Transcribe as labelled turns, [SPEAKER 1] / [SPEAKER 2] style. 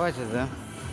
[SPEAKER 1] Хватит, да?